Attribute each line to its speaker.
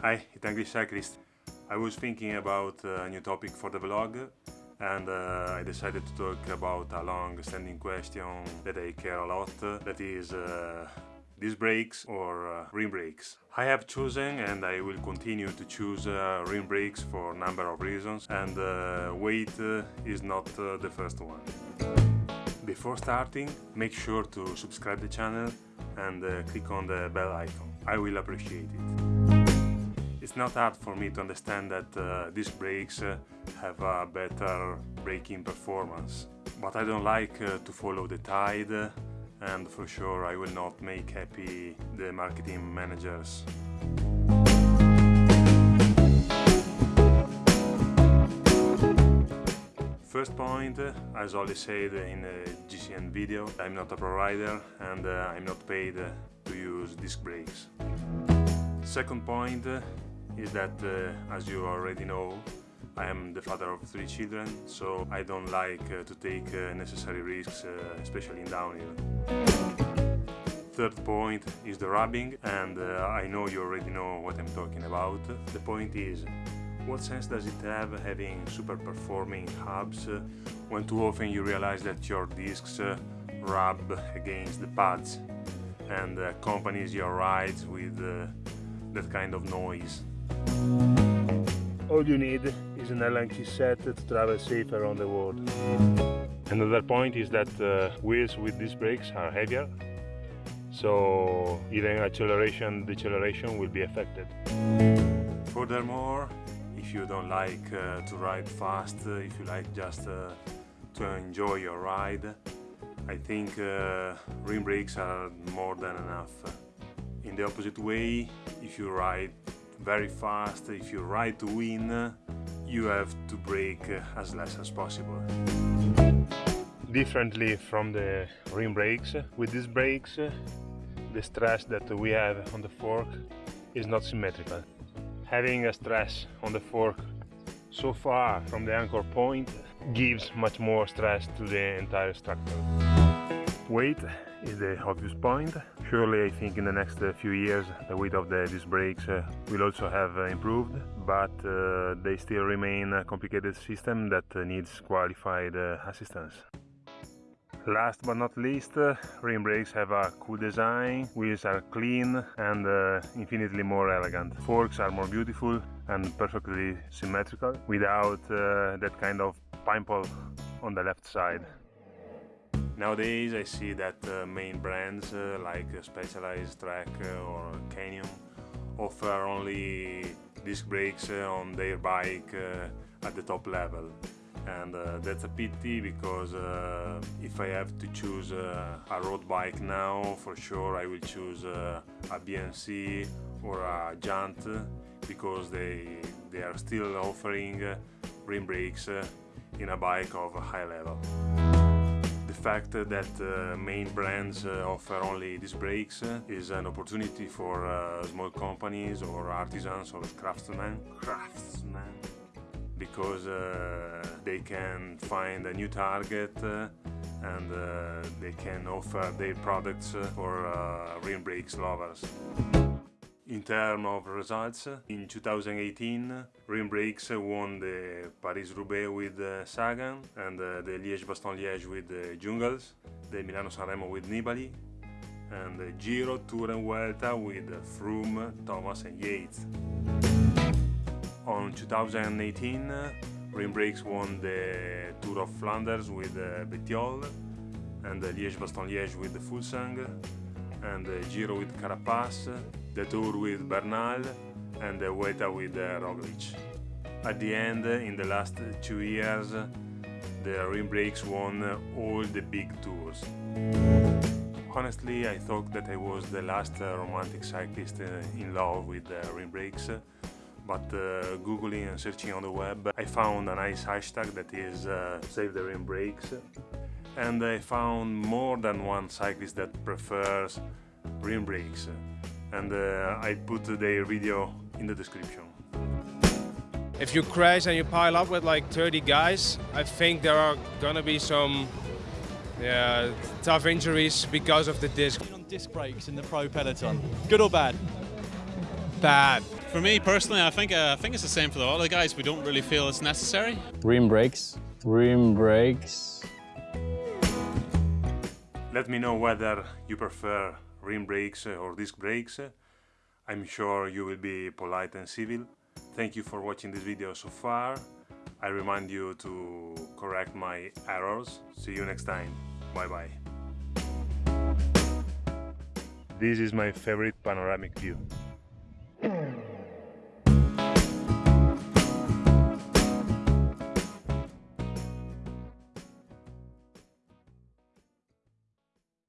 Speaker 1: Hi, Italian Cyclist. I was thinking about a new topic for the vlog and uh, I decided to talk about a long-standing question that I care a lot, that is uh, disc brakes or uh, rim brakes. I have chosen and I will continue to choose uh, rim brakes for a number of reasons and uh, weight uh, is not uh, the first one. Before starting, make sure to subscribe the channel and uh, click on the bell icon. I will appreciate it. It's not hard for me to understand that uh, these brakes uh, have a better braking performance. But I don't like uh, to follow the tide and for sure I will not make happy the marketing managers. First point, as Ollie said in the GCN video, I'm not a provider and uh, I'm not paid to use disc brakes. Second point, is that, uh, as you already know, I am the father of three children, so I don't like uh, to take uh, necessary risks, uh, especially in downhill. Third point is the rubbing, and uh, I know you already know what I'm talking about. The point is, what sense does it have having super performing hubs uh, when too often you realize that your discs rub against the pads and accompanies your rides with that kind of noise? All you need is an Allen key set to travel safe around the world. Another point is that uh, wheels with these brakes are heavier, so even acceleration deceleration will be affected. Furthermore, if you don't like uh, to ride fast, uh, if you like just uh, to enjoy your ride, I think uh, rim brakes are more than enough. In the opposite way, if you ride very fast, if you ride to win, you have to brake as less as possible. Differently from the rim brakes, with these brakes the stress that we have on the fork is not symmetrical. Having a stress on the fork so far from the anchor point gives much more stress to the entire structure. Weight is the obvious point. Surely I think in the next uh, few years the weight of the disc brakes uh, will also have uh, improved, but uh, they still remain a complicated system that uh, needs qualified uh, assistance. Last but not least, rim brakes have a cool design, wheels are clean and infinitely more elegant. Forks are more beautiful and perfectly symmetrical without that kind of pimple on the left side. Nowadays I see that uh, main brands uh, like Specialized Trek uh, or Canyon offer only disc brakes uh, on their bike uh, at the top level. And that's a pity because if I have to choose a road bike now for sure I will choose a BMC or a Giant because they, they are still offering rim brakes in a bike of a high level fact that uh, main brands uh, offer only these brakes uh, is an opportunity for uh, small companies or artisans or craftsmen, craftsmen because uh, they can find a new target uh, and they can offer their products for rim brakes lovers. In terms of results, in 2018 Rim Brakes won the Paris-Roubaix with uh, Sagan and uh, the Liège-Bastogne-Liège with uh, Jungels, the Milano-Sanremo with Nibali and the Giro, Tour and Vuelta with Froome, Thomas and Yates. On 2018 Rim Brakes won the Tour of Flanders with Bettiol and the Liège-Bastogne-Liège with the Fuglsang and the Giro with Carapaz the tour with Bernal and the Vuelta with uh, Roglic. At the end, in the last two years, the rim brakes won all the big tours. Honestly, I thought that I was the last uh, romantic cyclist uh, in love with uh, rim brakes, but uh, googling and searching on the web, I found a nice hashtag that is uh, Save the Rim Brakes, and I found more than one cyclist that prefers rim brakes and uh, I put their video in the description.
Speaker 2: If you crash and you pile up with like 30 guys, I think there are gonna be some yeah, tough injuries because of the disc.
Speaker 3: On disc brakes in the pro peloton, good or bad?
Speaker 2: Bad.
Speaker 3: For me personally, I think uh, I think it's the same for the other guys. We don't really feel it's necessary.
Speaker 4: Rim brakes. Rim brakes.
Speaker 1: Let me know whether you prefer rim brakes uh, or disc brakes. I'm sure you will be polite and civil. Thank you for watching this video so far. I remind you to correct my errors. See you next time. Bye bye. This is my favorite panoramic view.